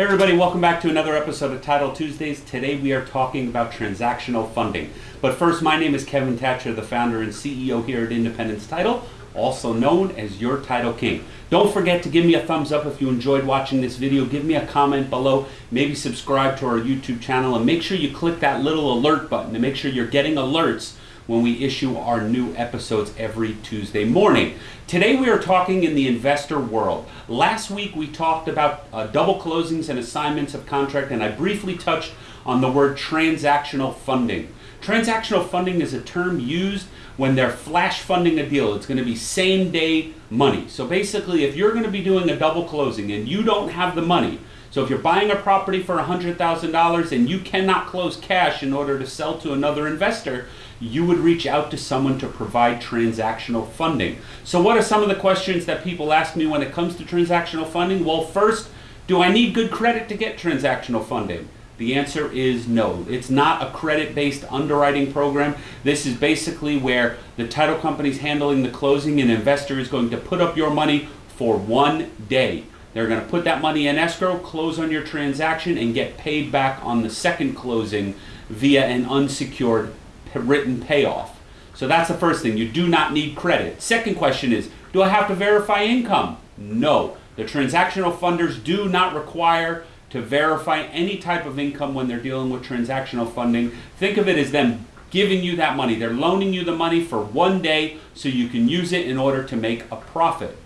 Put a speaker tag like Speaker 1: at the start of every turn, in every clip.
Speaker 1: everybody, welcome back to another episode of Title Tuesdays. Today we are talking about transactional funding. But first, my name is Kevin Thatcher, the founder and CEO here at Independence Title, also known as your Title King. Don't forget to give me a thumbs up if you enjoyed watching this video. Give me a comment below. Maybe subscribe to our YouTube channel and make sure you click that little alert button to make sure you're getting alerts when we issue our new episodes every Tuesday morning. Today we are talking in the investor world. Last week we talked about uh, double closings and assignments of contract and I briefly touched on the word transactional funding. Transactional funding is a term used when they're flash funding a deal. It's going to be same day money. So basically if you're going to be doing a double closing and you don't have the money, so if you're buying a property for $100,000 and you cannot close cash in order to sell to another investor, you would reach out to someone to provide transactional funding. So what are some of the questions that people ask me when it comes to transactional funding? Well, first, do I need good credit to get transactional funding? The answer is no. It's not a credit-based underwriting program. This is basically where the title company is handling the closing and investor is going to put up your money for one day. They're going to put that money in escrow, close on your transaction, and get paid back on the second closing via an unsecured written payoff. So that's the first thing. You do not need credit. Second question is, do I have to verify income? No. The transactional funders do not require to verify any type of income when they're dealing with transactional funding. Think of it as them giving you that money. They're loaning you the money for one day so you can use it in order to make a profit.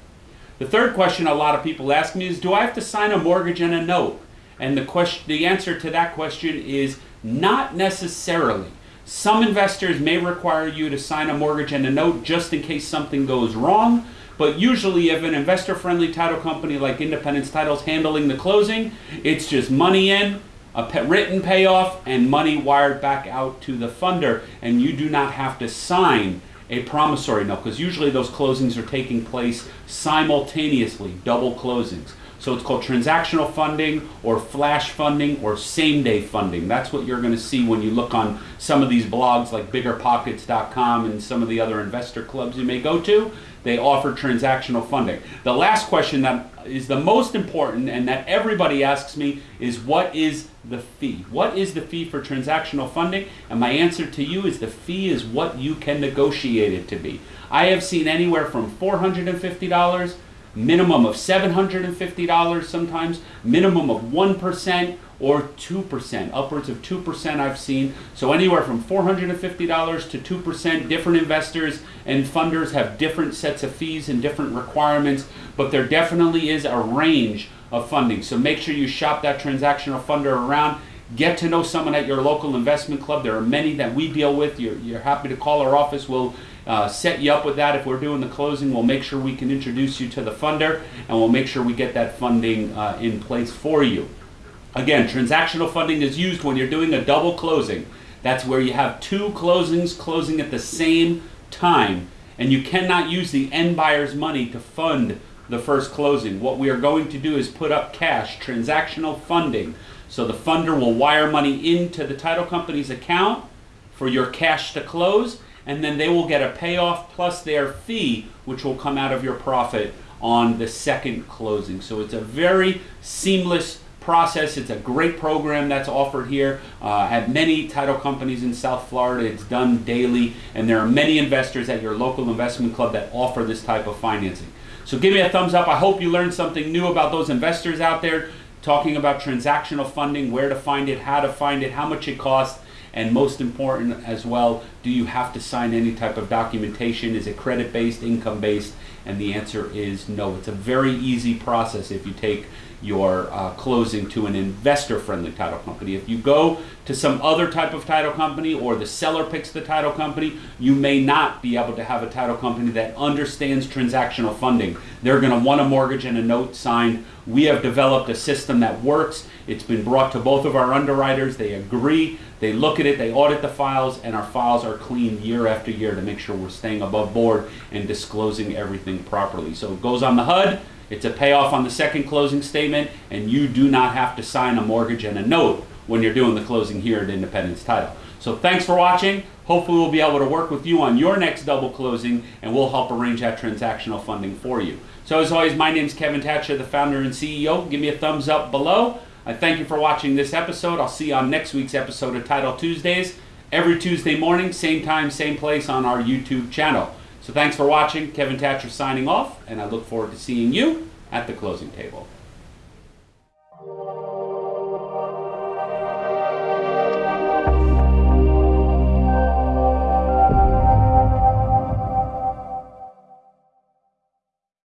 Speaker 1: The third question a lot of people ask me is, do I have to sign a mortgage and a note? And the question, the answer to that question is not necessarily. Some investors may require you to sign a mortgage and a note just in case something goes wrong. But usually if an investor-friendly title company like Independence Title's handling the closing, it's just money in, a written payoff, and money wired back out to the funder. And you do not have to sign a promissory note because usually those closings are taking place simultaneously, double closings. So it's called transactional funding or flash funding or same day funding. That's what you're going to see when you look on some of these blogs like biggerpockets.com and some of the other investor clubs you may go to. They offer transactional funding. The last question that is the most important and that everybody asks me is what is the fee? What is the fee for transactional funding? And my answer to you is the fee is what you can negotiate it to be. I have seen anywhere from $450 minimum of $750 sometimes, minimum of 1% or 2%, upwards of 2% I've seen. So anywhere from $450 to 2%, different investors and funders have different sets of fees and different requirements, but there definitely is a range of funding. So make sure you shop that transactional funder around. Get to know someone at your local investment club. There are many that we deal with. You're, you're happy to call our office. We'll uh, set you up with that. If we're doing the closing, we'll make sure we can introduce you to the funder and we'll make sure we get that funding uh, in place for you. Again, transactional funding is used when you're doing a double closing. That's where you have two closings closing at the same time and you cannot use the end buyer's money to fund the first closing. What we are going to do is put up cash, transactional funding. So the funder will wire money into the title company's account for your cash to close and then they will get a payoff plus their fee, which will come out of your profit on the second closing. So it's a very seamless process. It's a great program that's offered here uh, at many title companies in South Florida. It's done daily, and there are many investors at your local investment club that offer this type of financing. So give me a thumbs up. I hope you learned something new about those investors out there talking about transactional funding, where to find it, how to find it, how much it costs, and most important as well, do you have to sign any type of documentation? Is it credit-based, income-based? And the answer is no. It's a very easy process if you take your uh, closing to an investor-friendly title company. If you go to some other type of title company or the seller picks the title company, you may not be able to have a title company that understands transactional funding. They're going to want a mortgage and a note signed. We have developed a system that works. It's been brought to both of our underwriters. They agree. They look at it. They audit the files, and our files are cleaned year after year to make sure we're staying above board and disclosing everything properly. So it goes on the HUD. It's a payoff on the second closing statement, and you do not have to sign a mortgage and a note when you're doing the closing here at Independence Title. So thanks for watching. Hopefully we'll be able to work with you on your next double closing, and we'll help arrange that transactional funding for you. So as always, my name is Kevin Thatcher, the founder and CEO. Give me a thumbs up below. I thank you for watching this episode. I'll see you on next week's episode of Title Tuesdays, every Tuesday morning, same time, same place on our YouTube channel. So thanks for watching. Kevin Thatcher signing off, and I look forward to seeing you at the closing table.